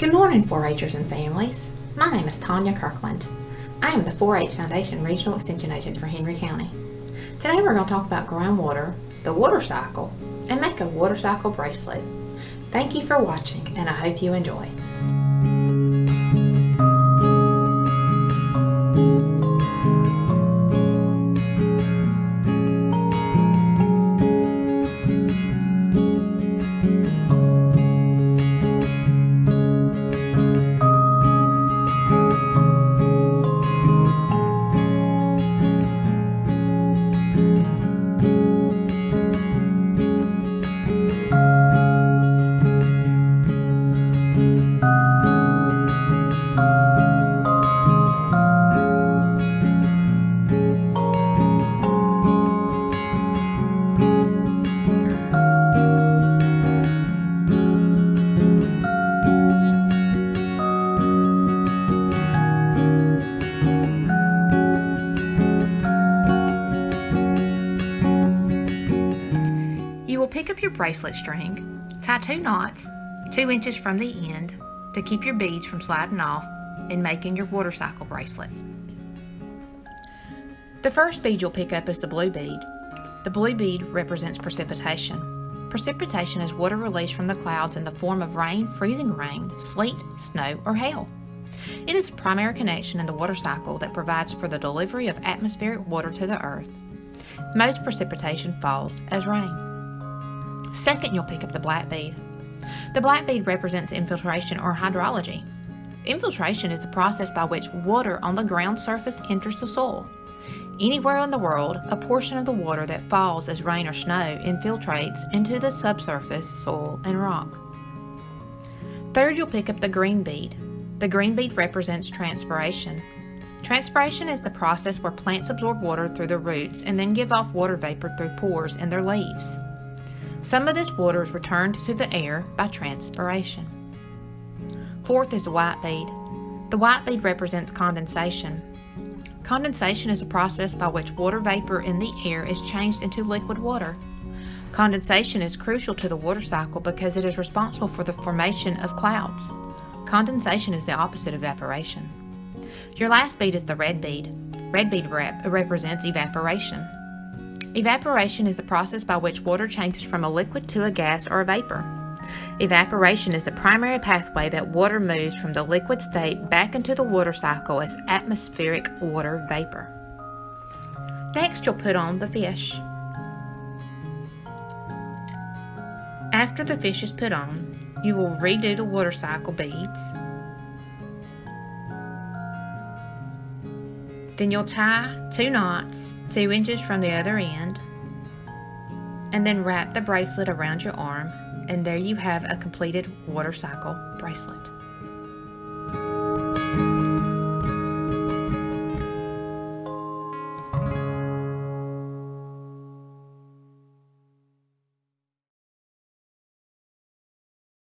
Good morning, 4-Hers and families. My name is Tanya Kirkland. I am the 4-H Foundation Regional Extension Agent for Henry County. Today we're going to talk about groundwater, the water cycle, and make a water cycle bracelet. Thank you for watching and I hope you enjoy. Pick up your bracelet string, tie two knots, two inches from the end, to keep your beads from sliding off in making your water cycle bracelet. The first bead you'll pick up is the blue bead. The blue bead represents precipitation. Precipitation is water released from the clouds in the form of rain, freezing rain, sleet, snow, or hail. It is a primary connection in the water cycle that provides for the delivery of atmospheric water to the earth. Most precipitation falls as rain. Second, you'll pick up the black bead. The black bead represents infiltration or hydrology. Infiltration is the process by which water on the ground surface enters the soil. Anywhere in the world, a portion of the water that falls as rain or snow infiltrates into the subsurface soil and rock. Third, you'll pick up the green bead. The green bead represents transpiration. Transpiration is the process where plants absorb water through their roots and then give off water vapor through pores in their leaves. Some of this water is returned to the air by transpiration. Fourth is the white bead. The white bead represents condensation. Condensation is a process by which water vapor in the air is changed into liquid water. Condensation is crucial to the water cycle because it is responsible for the formation of clouds. Condensation is the opposite of evaporation. Your last bead is the red bead. Red bead rep represents evaporation. Evaporation is the process by which water changes from a liquid to a gas or a vapor. Evaporation is the primary pathway that water moves from the liquid state back into the water cycle as atmospheric water vapor. Next, you'll put on the fish. After the fish is put on, you will redo the water cycle beads. Then you'll tie two knots two inches from the other end, and then wrap the bracelet around your arm, and there you have a completed water cycle bracelet.